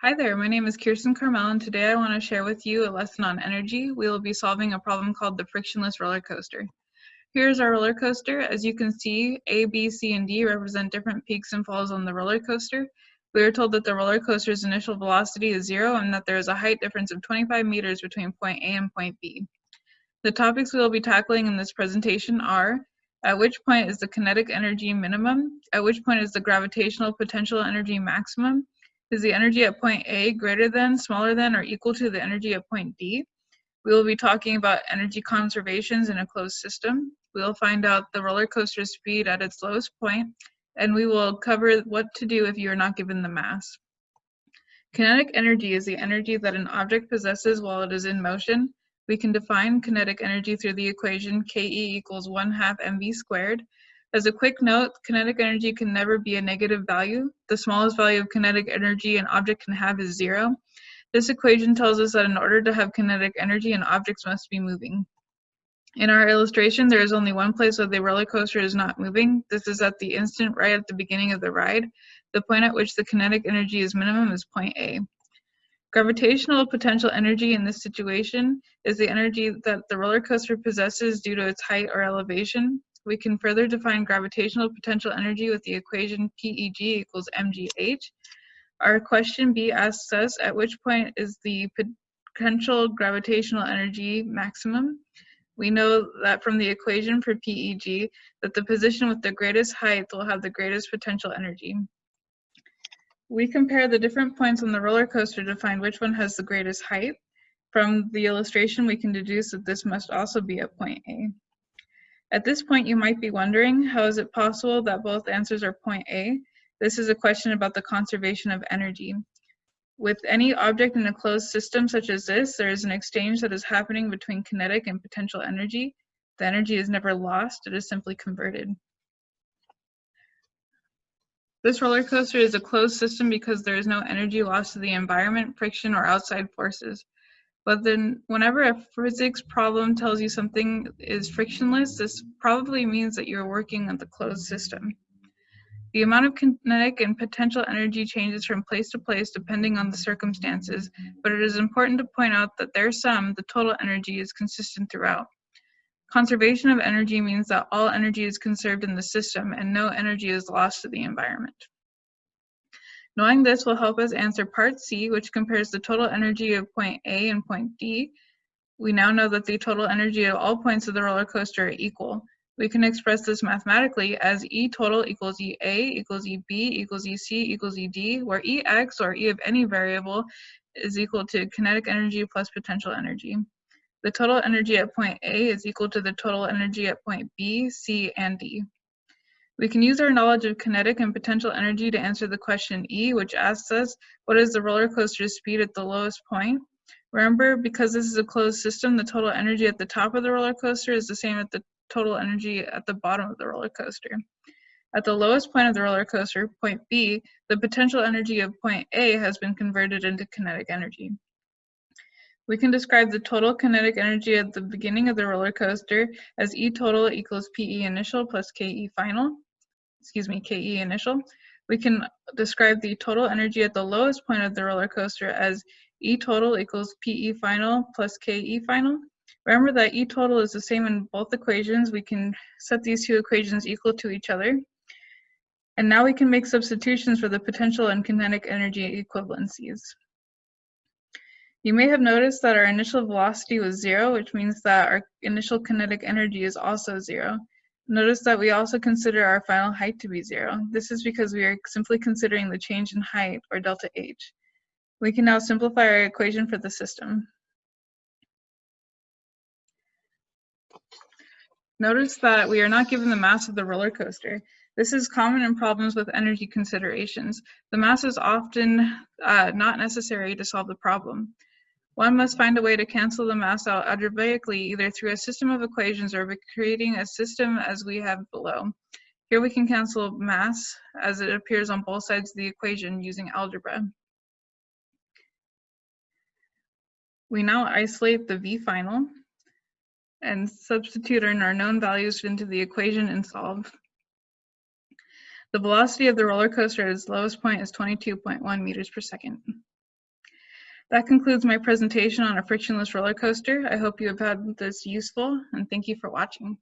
Hi there, my name is Kirsten Carmel and today I want to share with you a lesson on energy. We will be solving a problem called the frictionless roller coaster. Here's our roller coaster. As you can see, A, B, C, and D represent different peaks and falls on the roller coaster. We are told that the roller coaster's initial velocity is zero and that there is a height difference of 25 meters between point A and point B. The topics we will be tackling in this presentation are at which point is the kinetic energy minimum, at which point is the gravitational potential energy maximum, is the energy at point A greater than, smaller than, or equal to the energy at point D? We will be talking about energy conservations in a closed system. We will find out the roller coaster speed at its lowest point, and we will cover what to do if you are not given the mass. Kinetic energy is the energy that an object possesses while it is in motion. We can define kinetic energy through the equation Ke equals 1 half mv squared, as a quick note, kinetic energy can never be a negative value. The smallest value of kinetic energy an object can have is zero. This equation tells us that in order to have kinetic energy, an object must be moving. In our illustration, there is only one place where the roller coaster is not moving. This is at the instant right at the beginning of the ride. The point at which the kinetic energy is minimum is point A. Gravitational potential energy in this situation is the energy that the roller coaster possesses due to its height or elevation. We can further define gravitational potential energy with the equation PEG equals mgh. Our question B asks us, at which point is the potential gravitational energy maximum? We know that from the equation for PEG that the position with the greatest height will have the greatest potential energy. We compare the different points on the roller coaster to find which one has the greatest height. From the illustration, we can deduce that this must also be at point A. At this point, you might be wondering, how is it possible that both answers are point A? This is a question about the conservation of energy. With any object in a closed system such as this, there is an exchange that is happening between kinetic and potential energy. The energy is never lost, it is simply converted. This roller coaster is a closed system because there is no energy lost to the environment, friction, or outside forces. But then whenever a physics problem tells you something is frictionless, this probably means that you're working on the closed system. The amount of kinetic and potential energy changes from place to place depending on the circumstances, but it is important to point out that their sum, the total energy, is consistent throughout. Conservation of energy means that all energy is conserved in the system and no energy is lost to the environment. Knowing this will help us answer part C, which compares the total energy of point A and point D. We now know that the total energy of all points of the roller coaster are equal. We can express this mathematically as E total equals EA equals EB equals EC equals ED, where EX or E of any variable is equal to kinetic energy plus potential energy. The total energy at point A is equal to the total energy at point B, C, and D. We can use our knowledge of kinetic and potential energy to answer the question E, which asks us, what is the roller coaster's speed at the lowest point? Remember, because this is a closed system, the total energy at the top of the roller coaster is the same as the total energy at the bottom of the roller coaster. At the lowest point of the roller coaster, point B, the potential energy of point A has been converted into kinetic energy. We can describe the total kinetic energy at the beginning of the roller coaster as E total equals PE initial plus KE final excuse me, KE initial, we can describe the total energy at the lowest point of the roller coaster as E total equals PE final plus KE final. Remember that E total is the same in both equations. We can set these two equations equal to each other. And now we can make substitutions for the potential and kinetic energy equivalencies. You may have noticed that our initial velocity was zero, which means that our initial kinetic energy is also zero. Notice that we also consider our final height to be zero. This is because we are simply considering the change in height, or delta H. We can now simplify our equation for the system. Notice that we are not given the mass of the roller coaster. This is common in problems with energy considerations. The mass is often uh, not necessary to solve the problem. One must find a way to cancel the mass out algebraically either through a system of equations or by creating a system as we have below. Here we can cancel mass as it appears on both sides of the equation using algebra. We now isolate the V final and substitute in our known values into the equation and solve. The velocity of the roller coaster at its lowest point is 22.1 meters per second. That concludes my presentation on a frictionless roller coaster. I hope you have found this useful and thank you for watching.